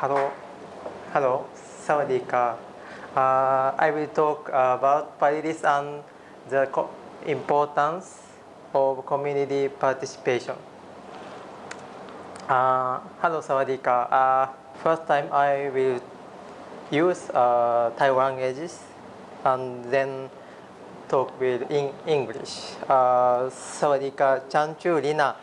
Hello, hello, Sawadika. Uh, I will talk about Paradis and the importance of community participation. Uh, hello, Sawadika. Uh, first time I will use uh, Taiwan languages and then talk with in English. Uh, Sawadika, Chanchu Lina,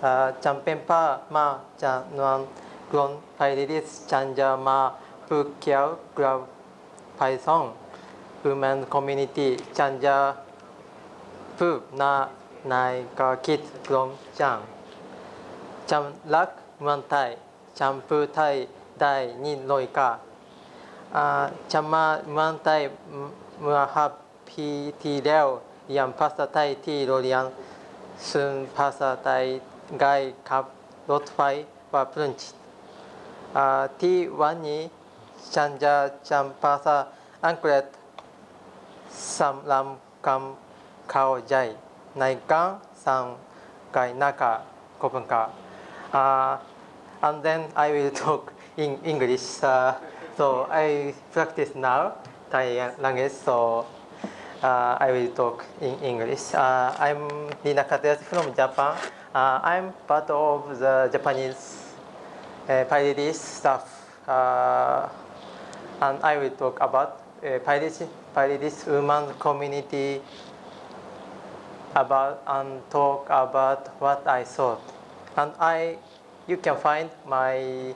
uh, Champenpa Ma chanwan กลนไพริสจันจามาภูเขียวกราบไพซอง Women Community จันจาภูนานายกาคิดกลมจังจัมลักมันไทยจำพูไทยได้นิลอยกาจำมามันไทเมื่อฮับพีทีเดลวยังพาษาไทที่โรเรียนซึ่งพาษาไทยไกลขับรถไฟว่าพรุ่นจิ T1 Chanja Champasa Anklet Samlam Kam Kao Jai Naikan Sam And then I will talk in English. Uh, so I practice now Thai language. So uh, I will talk in English. Uh, I'm Nina Kates from Japan. Uh, I'm part of the Japanese uh, PyLadies staff. Uh, and I will talk about uh, PyLadies, women community about and talk about what I thought. And I, you can find my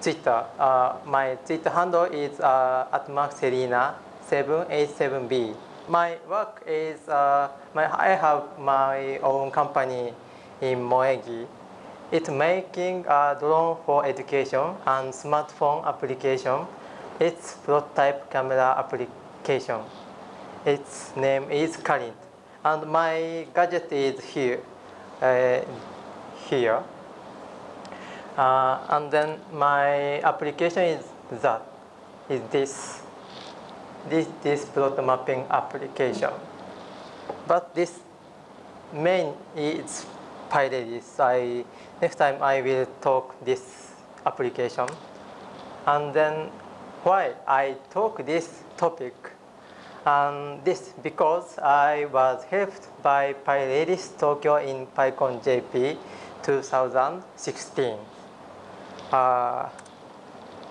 Twitter. Uh, my Twitter handle is uh, at Mark Serena 787B my work is uh, my, I have my own company in Moegi. It's making a drone for education and smartphone application. It's prototype camera application. Its name is Current. And my gadget is here. Uh, here. Uh, and then my application is that, is this this, this plot mapping application. But this main is PyLadies. I, next time I will talk this application. And then why I talk this topic and this because I was helped by PyLadies Tokyo in PyCon JP 2016. Uh,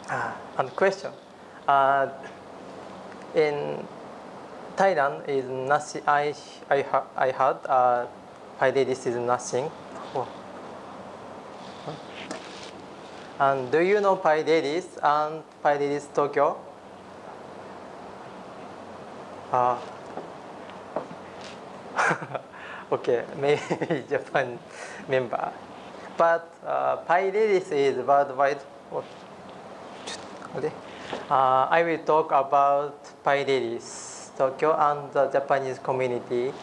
uh, and question. Uh, in Thailand is. I I I heard uh, This is nothing. Oh. And do you know Pydays and Pydays Tokyo? Uh, okay, maybe Japan member. But uh, Pydays is worldwide. Oh. Okay. Uh, I will talk about Pyderis, Tokyo and the Japanese community.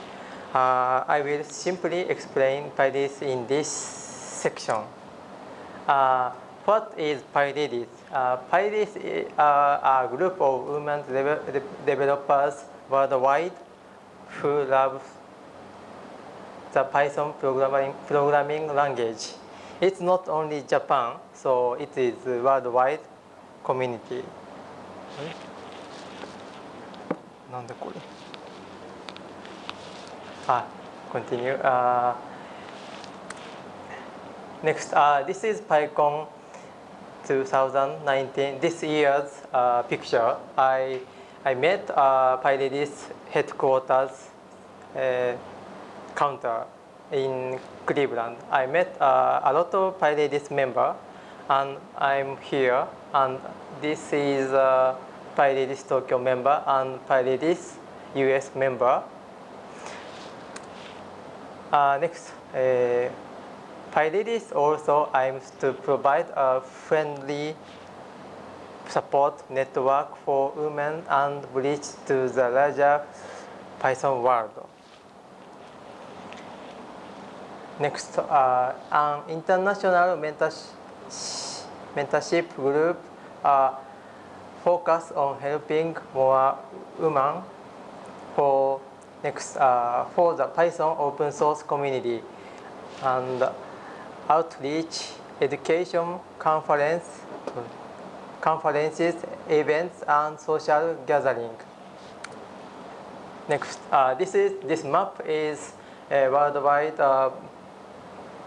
Uh, I will simply explain PyLadies in this section. Uh, what is PyLadies? Uh, is uh, a group of women de developers worldwide who love the Python programming, programming language. It's not only Japan, so it is worldwide community. あ continue. Uh, next uh, this is PyCon 2019 this year's uh, picture. I I met uh, PyLadies headquarters uh, counter in Cleveland. I met uh, a lot of PyLadies member and I'm here and this is PyLadies Tokyo member and PyLadies US member. Uh, next, uh, PyRedis also aims to provide a friendly support network for women and bridge to the larger Python world. Next, uh, an international mentorship group uh, focus on helping more women for next uh, for the Python open source community and outreach education conference conferences, events, and social gathering. Next, uh, this is this map is a worldwide uh,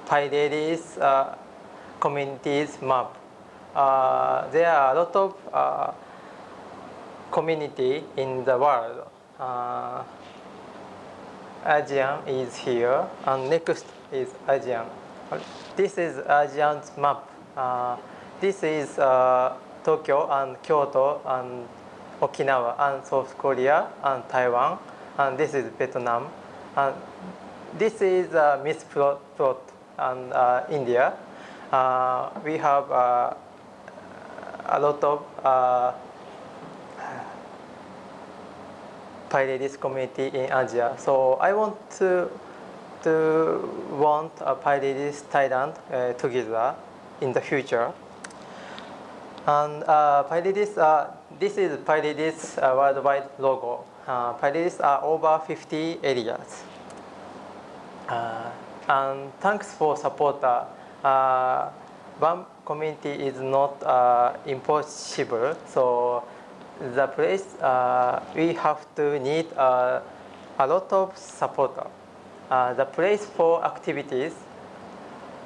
Pi Ladies uh, communities map. Uh, there are a lot of uh, community in the world. Uh, ASEAN is here, and next is ASEAN. This is ASEAN's map. Uh, this is uh, Tokyo and Kyoto and Okinawa and South Korea and Taiwan, and this is Vietnam. And this is uh, Miss Plot, plot and uh, India. Uh, we have uh, a lot of uh, PyLadies community in Asia. So I want to to want a PyLadies Thailand uh, together in the future. And uh, uh, this is PyLadies uh, worldwide logo. Uh, PyLadies are over 50 areas. Uh, and thanks for support. Uh, uh, one community is not uh, impossible, so the place uh, we have to need uh, a lot of support. Uh, the place for activities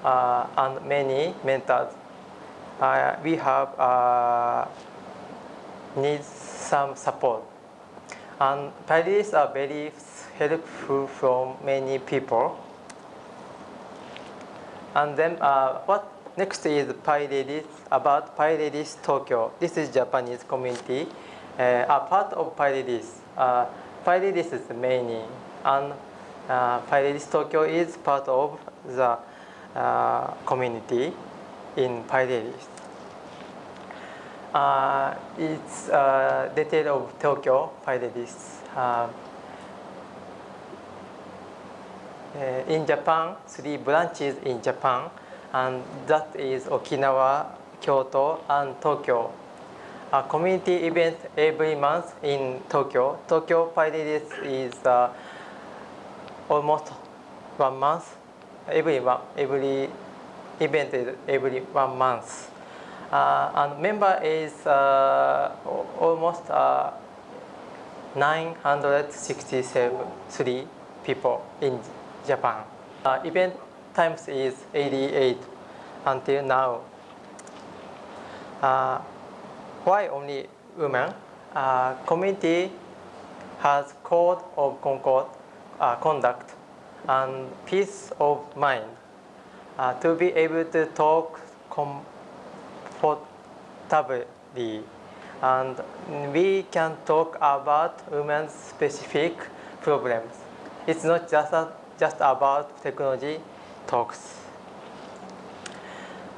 uh, and many mentors. Uh, we have uh, need some support, and Paris are very helpful from many people. And then what next is Pi Ladies, about Pi Ladies Tokyo. This is Japanese community, uh, a part of Pi Ladies. Uh, Pi Ladies is many, and uh, Pi Ladies Tokyo is part of the uh, community in Pi Ladies. Uh, it's uh, detail of Tokyo Pi Ladies. Uh, uh, in Japan, three branches in Japan, and that is Okinawa, Kyoto, and Tokyo. A community event every month in Tokyo. Tokyo Pi Ladies is uh, almost one month. Every one, every event is every one month. Uh, and member is uh, almost uh, 967 people in Japan. Uh, event times is 88 until now. Uh, why only women? Uh, community has code of concord, uh, conduct and peace of mind uh, to be able to talk comfortably and we can talk about women's specific problems. It's not just, a, just about technology talks.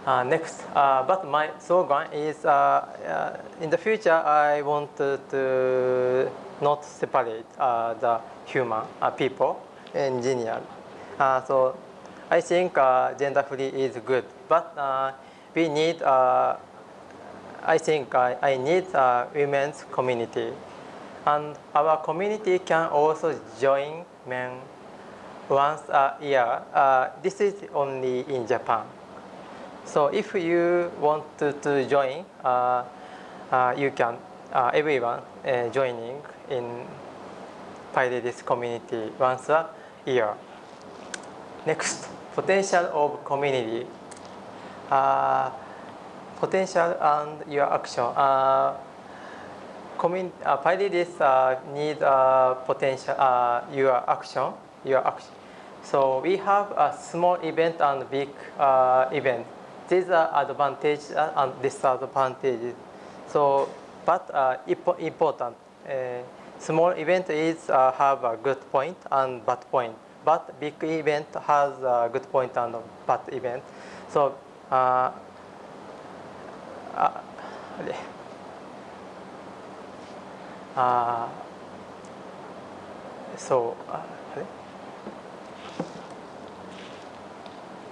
Uh, next, uh, but my slogan is uh, uh in the future I want to, not separate uh, the human uh, people, engineer. so I think gender free is good, but we need I think I, I need a women's community. And our community can also join men once a year. Uh, this is only in Japan. So if you want to, to join, uh, uh, you can, uh, everyone uh, joining in Pi Ladies community once a year. Next, potential of community. Uh, potential and your action. Uh, commun uh, Pi Ladies uh, need uh, potential, uh, your action, your action. So we have a small event and big uh, event. These are advantages and disadvantages. So, but uh, important. Uh, small event is uh, have a good point and bad point. But big event has a good point and bad event. So uh, uh, uh, so uh,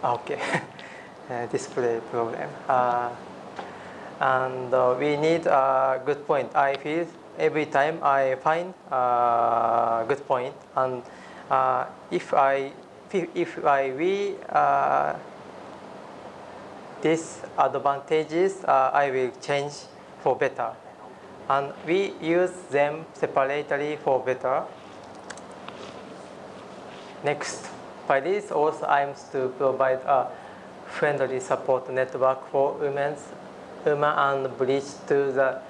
okay display problem uh, and uh, we need a good point I feel every time I find a good point and uh, if I if I we these advantages, uh, I will change for better. And we use them separately for better. Next, PyLadies also aims to provide a friendly support network for women's, women and bridge to the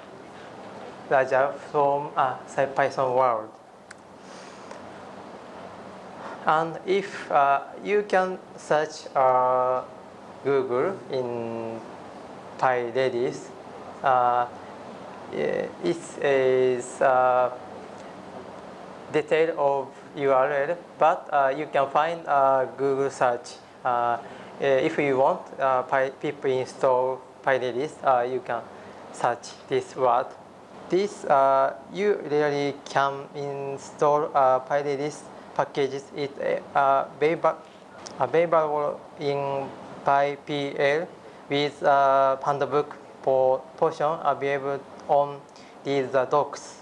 larger from uh, Python world. And if uh, you can search uh, Google in PyLadies, uh, it is uh, detail of URL, but uh, you can find uh, Google search. Uh, if you want uh, people install PyLadies, uh, you can search this word. This uh, you really can install uh, packages. It uh, available in PyPI with uh, handbook for portion available on these uh, docs.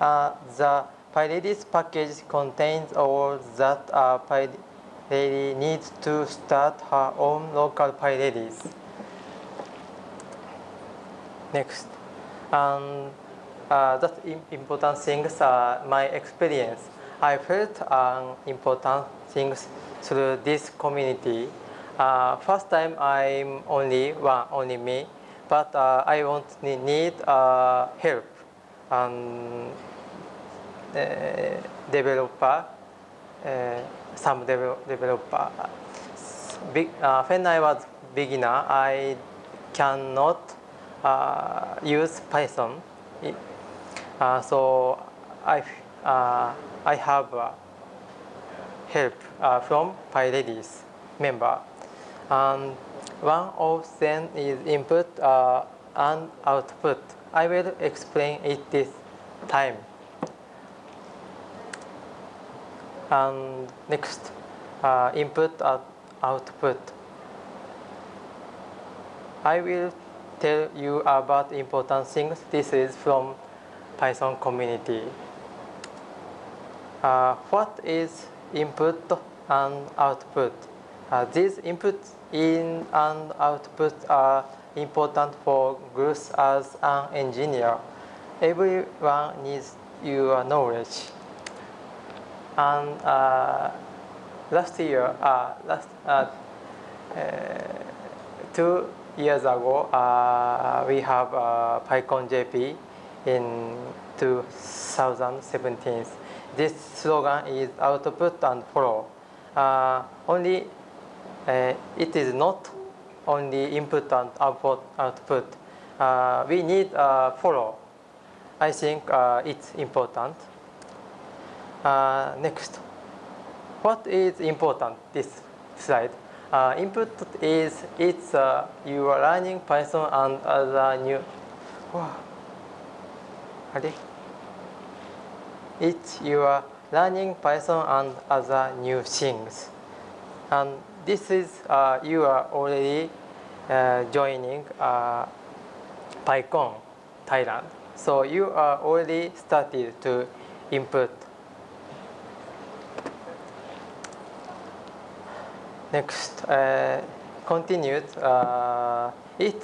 Uh, the PyLadies package contains all that a PyLadies needs to start her own local PyLadies. Next, and uh, that important things are my experience. I felt um, important things through this community. Uh, first time I'm only one, only me, but uh, I want need uh, help. And developer, uh, some developer. Big, uh, when I was beginner, I cannot use Python. so I, I have help from PyLadies member. And one of them is input and output. I will explain it this time. And next uh, input and output. I will tell you about important things. This is from Python community. Uh, what is input and output? Uh, these inputs in and output are important for growth as an engineer. Everyone needs your knowledge. And uh, last year, uh, last uh, two years ago, we have PyCon JP in 2017. This slogan is output and follow. Uh, only uh, it is not only input and output. output. Uh, we need follow. I think it's important. Uh, next, what is important this slide? Uh, input is it's uh, you are learning Python and other new. It's you are learning Python and other new things, and this is uh, you are already uh, joining uh, PyCon Thailand. So you are already started to input Next, uh, continued. Uh, it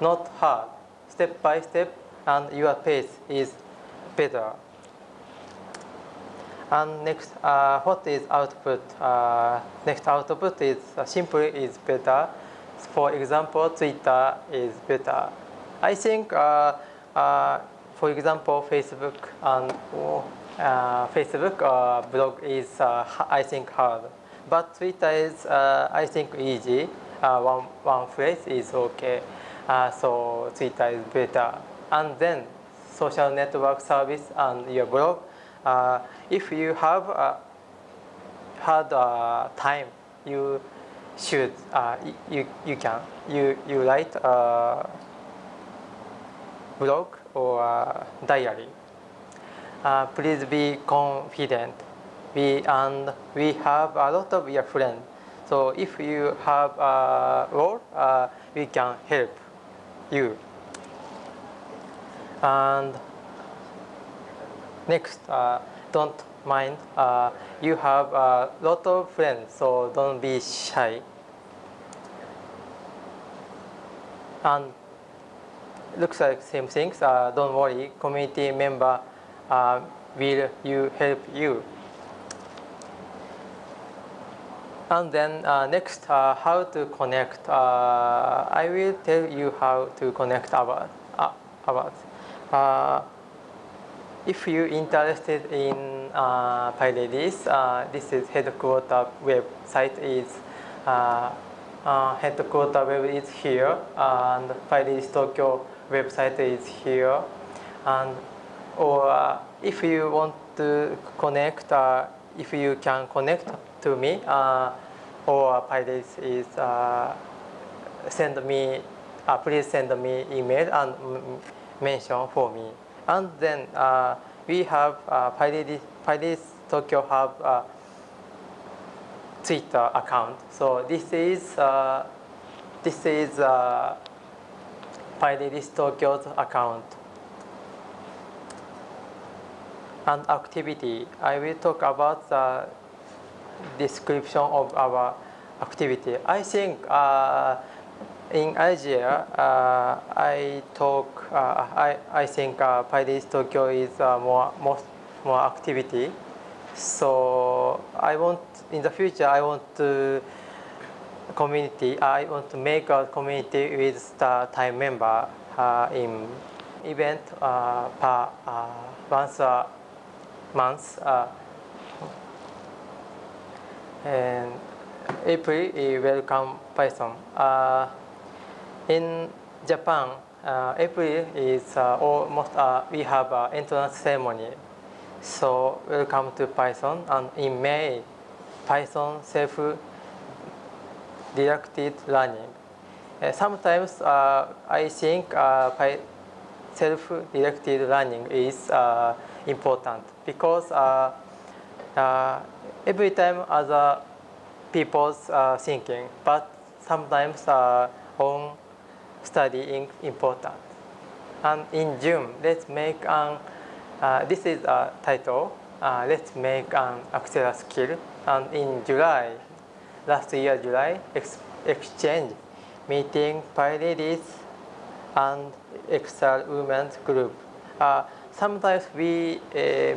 not hard, step by step, and your pace is better. And next, uh, what is output? Uh, next output is uh, simply is better. For example, Twitter is better. I think, uh, uh, for example, Facebook and uh, Facebook blog is I think hard. But Twitter is, uh, I think, easy. Uh, one, one phrase is okay. Uh, so Twitter is better. And then social network service and your blog. Uh, if you have uh, had uh, time, you should, you, you can, you, you write a blog or diary. please be confident we and we have a lot of your friends. So if you have a role, uh, we can help you. And next, uh, don't mind. Uh, you have a lot of friends, so don't be shy. And looks like same things. Uh, don't worry, community member uh, will you help you. And then uh, next, uh, how to connect. Uh, I will tell you how to connect about. Uh, about. Uh, if you're interested in uh, PyLadies, uh, this is headquarter website is uh, uh, headquarter web is here and PyLadies Tokyo website is here and or uh, if you want to connect uh, if you can connect to me uh, or PyRedis is uh, send me uh, please send me email and mention for me and then uh, we have uh, PyRedis, PyRedis Tokyo have uh, Twitter account. So this is uh, this is uh, PyRedis Tokyo's account. And activity. I will talk about the description of our activity. I think uh, in Asia, uh, I talk. Uh, I I think uh, PyRedis Tokyo is uh, more most more activity. So I want in the future. I want to community. I want to make a community with the time member uh, in event uh, per uh, once a month. Uh, and April, is welcome Python. Uh, in Japan, uh, April is almost we have an entrance ceremony. So welcome to Python. And in May, Python self-directed learning. Uh, sometimes uh, I think uh, self-directed learning is important because uh, uh, every time other people's uh, thinking, but sometimes uh, own studying important. And in June, let's make an, this is a title, let's make an Axera skill. And in July, last year July, ex exchange meeting PyLadies and Excel women's group. Uh, sometimes we uh,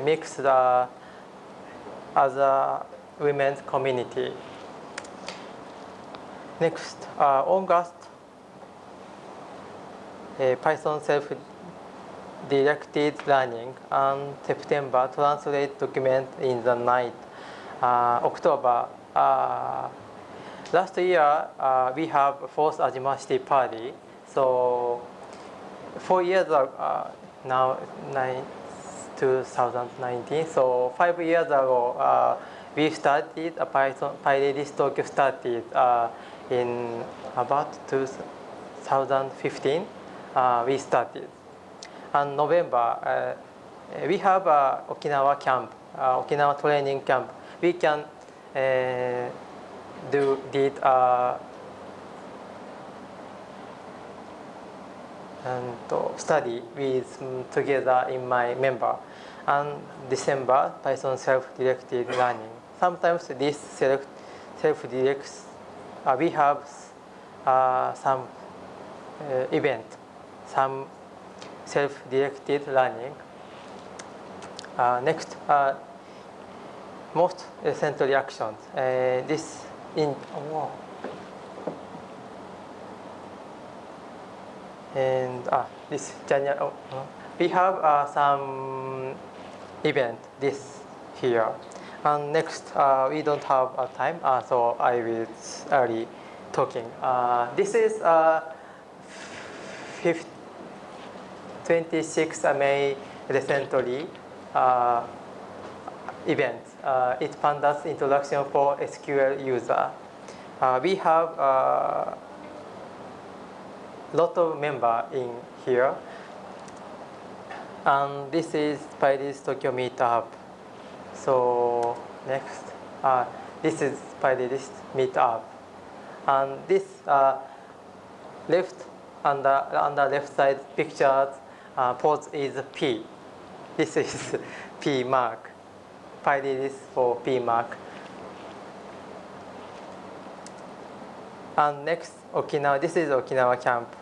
mix the other women's community. Next, uh, August, uh, Python self-directed learning, and September, translate document in the night. October, last year we have fourth Ajima City party. So four years ago, now nine, 2019. So five years ago, uh, we started a Python PyRedis Tokyo started uh, in about 2015. Uh, we started. And November, uh, we have a Okinawa camp, uh, Okinawa training camp. We can uh, do did uh, and study with together in my member and December Python self-directed learning. Sometimes this self self-directs uh, we have uh, some uh, event, some self-directed learning. Uh, next, uh, most essential reactions. Uh, this in oh, and ah, this January. Oh, we have uh, some event this here. And next, uh, we don't have uh, time, uh, so I will early talking. Uh, this is uh, 26 May recently uh, event. Uh, it's Pandas introduction for SQL user. Uh, we have a lot of member in here. And this is PyLadies Tokyo Meetup. So next, uh, this is PyLadies Meetup. And this uh, left on the left side pictures uh, pose is P. This is P mark. PyLadies for P mark. And next, Okinawa. This is Okinawa camp.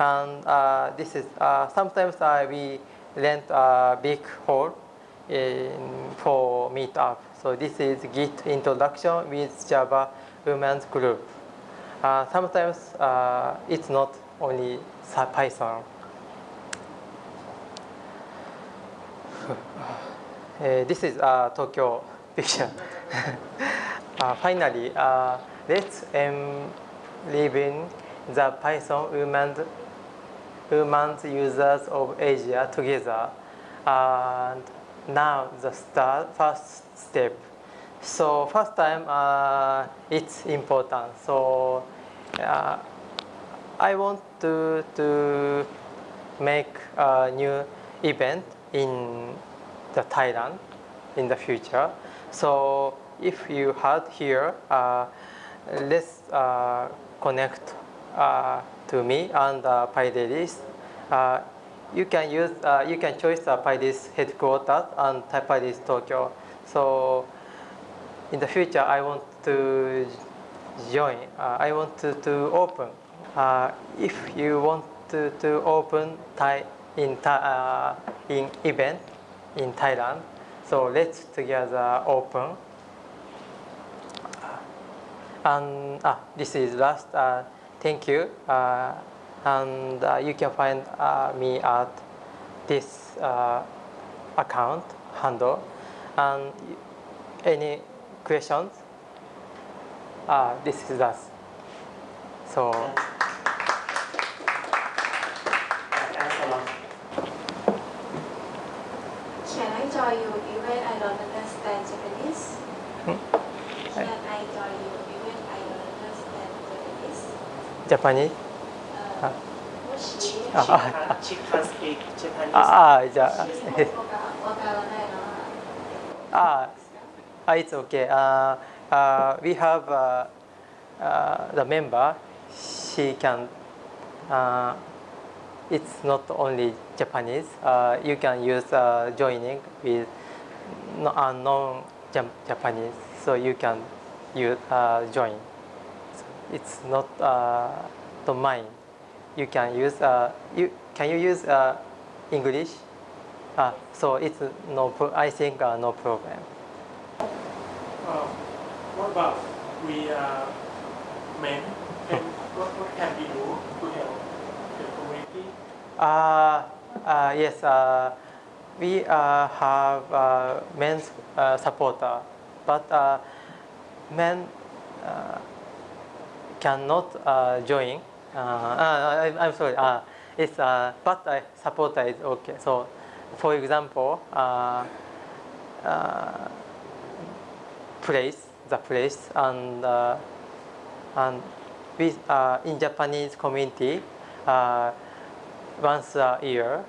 And uh, this is uh, sometimes uh, we rent a big hall in, for meetup. So this is Git introduction with Java women's group. Sometimes it's not only Python. Uh, this is uh, Tokyo picture. uh, finally, let's um, live in the Python women, women users of Asia together. And now the start, first step. So first time uh, it's important. So uh, I want to, to make a new event in the Thailand in the future. So if you had here, uh, let's uh, connect uh, to me and uh, PyLadies. Uh, you can use, uh, you can choose uh, PyLadies headquarters and PyLadies Tokyo. So in the future, I want to join. Uh, I want to, to open. Uh, if you want to, to open Thai in, uh, in event in Thailand, so let's together open. And ah, this is last. Uh, thank you. Uh, and uh, you can find uh, me at this uh, account handle. And any questions? Ah, this is us. So. Can I join you even I don't understand Japanese? Uh, Ah. もし、あ She can, she can speak Japanese. ああ、じゃあ、わかわからないのはああ、it's okay. Uh, uh, we have uh, uh, the member. She can. Uh, it's not only Japanese. Uh, you can use uh, joining with no, uh, non-Japanese, so you can use uh, join. It's not uh, to mine. You can use. Uh, you can you use uh, English? Uh, so it's no. I think uh, no problem. Uh, what about we uh, men? Can, what, what can we do to help the community? Uh, uh, yes, uh, we uh, have uh, men's uh, supporter, but uh, men uh, cannot uh, join. Uh, uh, I, I'm sorry. Uh, it's uh, but uh, supporter is okay. So, for example, uh, place the place and and we uh, in Japanese community. Once a year,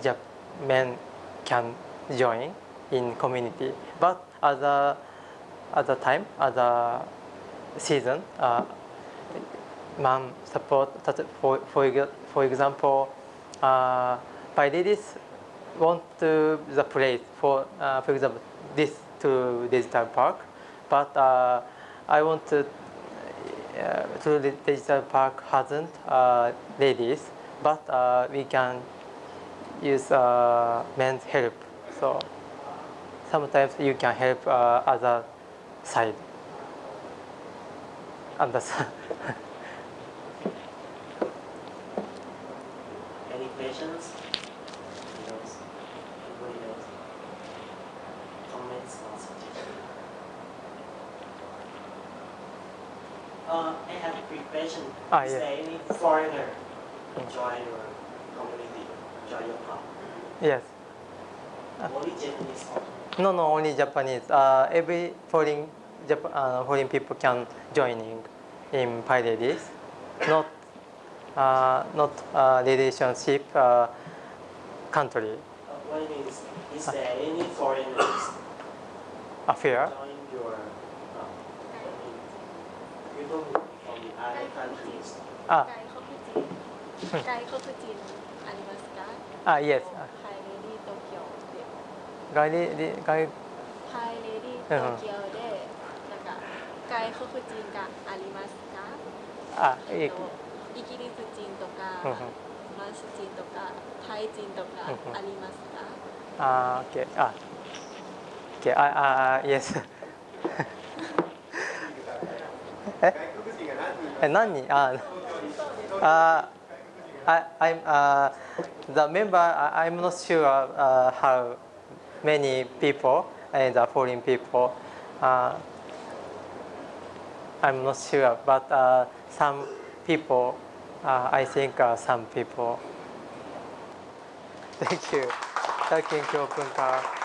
Jap- men can join in community. But other other time, other season, man support. For for for example, uh, by this want to the place for uh, for example this to digital park, but uh, I want to uh, to the digital park hasn't uh, ladies, but uh, we can use men's help. So sometimes you can help other side. Understand? Uh, I have a quick question. Ah, Is yeah. there any foreigner enjoy your community, enjoy your club? yes. Only Japanese No, no, only Japanese. Uh, every foreign Jap- uh, foreign people can joining in PyLadies. Not uh, not uh, relationship uh, country uh, what it is, is there any foreigners affair. join あ、外国人。ありますか？あ、イエス。はい、レディ東外れり、レディ東京で、なんか外国人がありますか？あ、えっと、イギリス人とか、フランス人とか、タイ人とかありますか？あ、オッケー。あ、オッケー。あ、あ、イエス。え、え、何人？あ、あ、I, I'm uh, the member. I'm not sure uh, how many people and the foreign people. Uh, I'm not sure, but uh, some people. Uh, I think uh, some people. Thank you. Thank you, Kyopunka.